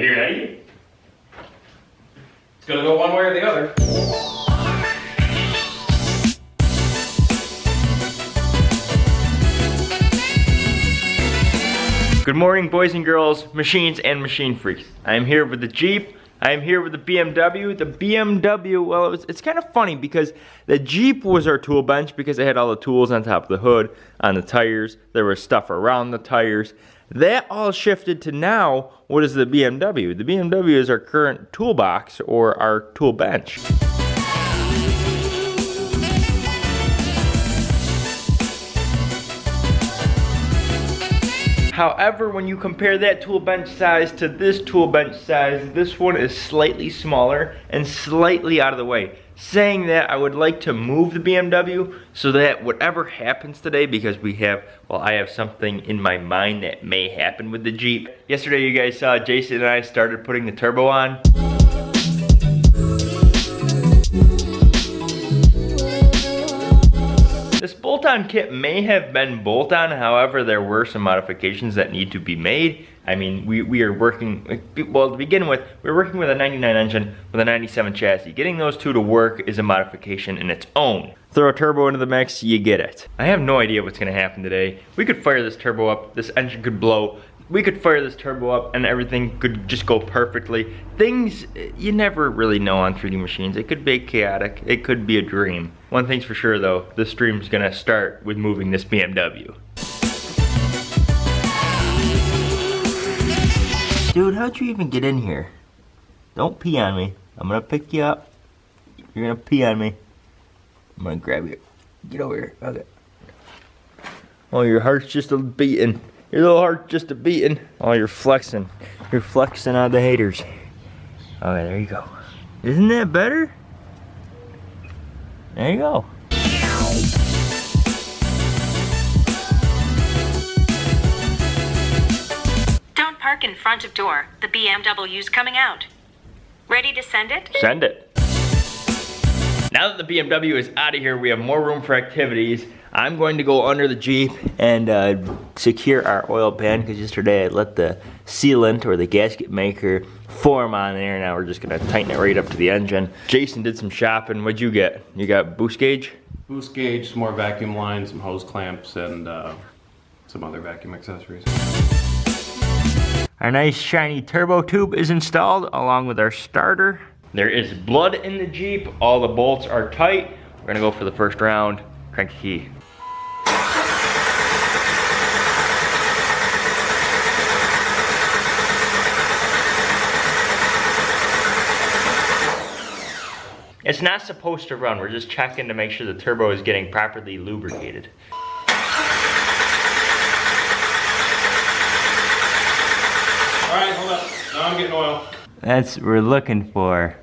You? It's gonna go one way or the other. Good morning, boys and girls, machines and machine freaks. I am here with the Jeep. I am here with the BMW. The BMW, well, it was, it's kind of funny because the Jeep was our tool bench because it had all the tools on top of the hood, on the tires. There was stuff around the tires. That all shifted to now, what is the BMW? The BMW is our current toolbox or our tool bench. However, when you compare that tool bench size to this tool bench size, this one is slightly smaller and slightly out of the way. Saying that, I would like to move the BMW so that whatever happens today, because we have, well, I have something in my mind that may happen with the Jeep. Yesterday, you guys saw Jason and I started putting the turbo on. This bolt-on kit may have been bolt-on, however, there were some modifications that need to be made. I mean, we, we are working, well, to begin with, we're working with a 99 engine with a 97 chassis. Getting those two to work is a modification in its own. Throw a turbo into the mix, you get it. I have no idea what's gonna happen today. We could fire this turbo up, this engine could blow, we could fire this turbo up and everything could just go perfectly. Things, you never really know on 3D machines. It could be chaotic, it could be a dream. One thing's for sure though, this stream's gonna start with moving this BMW. Dude, how'd you even get in here? Don't pee on me. I'm gonna pick you up. You're gonna pee on me. I'm gonna grab you. Get over here. Okay. Oh, your heart's just a beating. Your little heart's just a beating. Oh, you're flexing. You're flexing on the haters. Okay, there you go. Isn't that better? There you go. Don't park in front of door. The BMW's coming out. Ready to send it? Send it. Now that the BMW is out of here, we have more room for activities. I'm going to go under the Jeep and uh, secure our oil pan because yesterday I let the sealant or the gasket maker form on there. Now we're just gonna tighten it right up to the engine. Jason did some shopping. What'd you get? You got boost gauge? Boost gauge, some more vacuum lines, some hose clamps, and uh, some other vacuum accessories. Our nice shiny turbo tube is installed along with our starter. There is blood in the Jeep. All the bolts are tight. We're gonna go for the first round. Crank the key. It's not supposed to run. We're just checking to make sure the turbo is getting properly lubricated. All right, hold up. Now I'm getting oil. That's what we're looking for.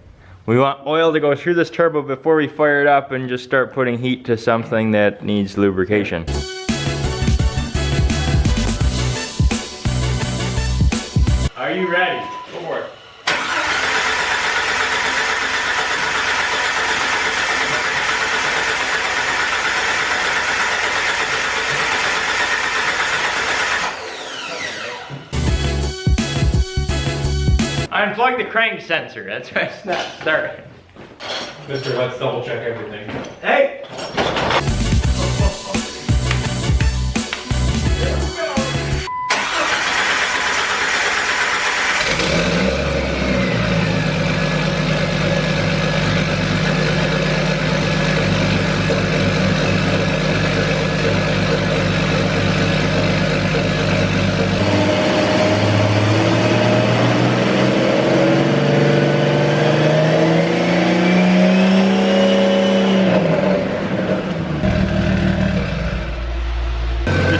We want oil to go through this turbo before we fire it up and just start putting heat to something that needs lubrication. Are you ready? Unplug the crank sensor. That's why it's not starting. Mister, let's double check everything. Hey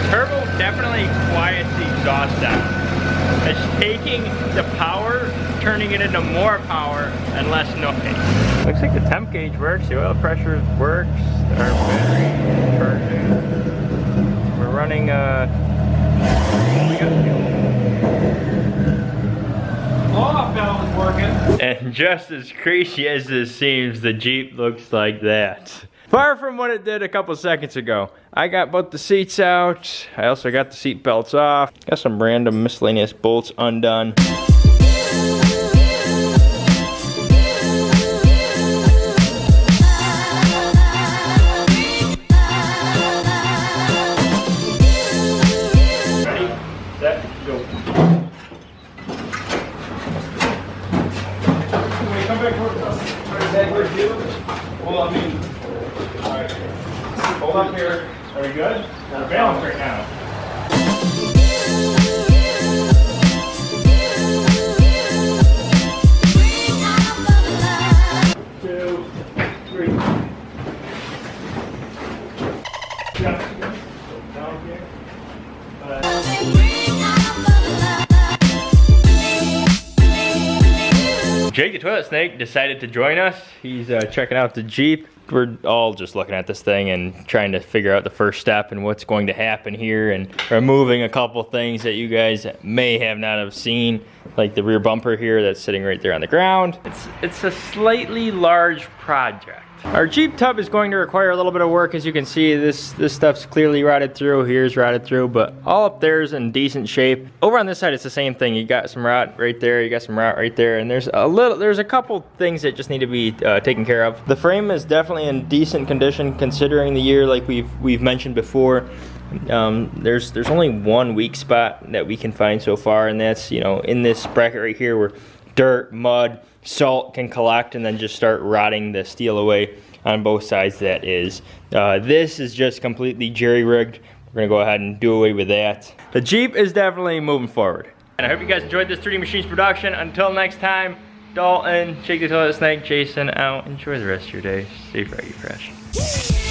turbo definitely quiets the exhaust down. It's taking the power, turning it into more power and less noise. Looks like the temp gauge works, the oil pressure works, our battery is charging. We're running uh we got fuel. Off valve is working. And just as crazy as this seems, the Jeep looks like that. Far from what it did a couple seconds ago. I got both the seats out. I also got the seat belts off. Got some random miscellaneous bolts undone. Well, I mean, Hold up here. Are we good? We're balanced right now. Jake the Toilet Snake decided to join us. He's uh, checking out the Jeep. We're all just looking at this thing and trying to figure out the first step and what's going to happen here and removing a couple things that you guys may have not have seen, like the rear bumper here that's sitting right there on the ground. It's, it's a slightly large project. Our Jeep tub is going to require a little bit of work. As you can see, this, this stuff's clearly rotted through. Here's rotted through, but all up there is in decent shape. Over on this side, it's the same thing. You got some rot right there. You got some rot right there. And there's a little, there's a couple things that just need to be uh, taken care of. The frame is definitely in decent condition considering the year like we've, we've mentioned before. Um, there's there's only one weak spot that we can find so far, and that's you know in this bracket right here where dirt, mud, salt can collect and then just start rotting the steel away on both sides. That is, uh, this is just completely jerry rigged. We're gonna go ahead and do away with that. The Jeep is definitely moving forward. And I hope you guys enjoyed this 3D Machines production. Until next time, Dalton, Jake the Toilet Snake, Jason out. Enjoy the rest of your day. Stay froggy fresh.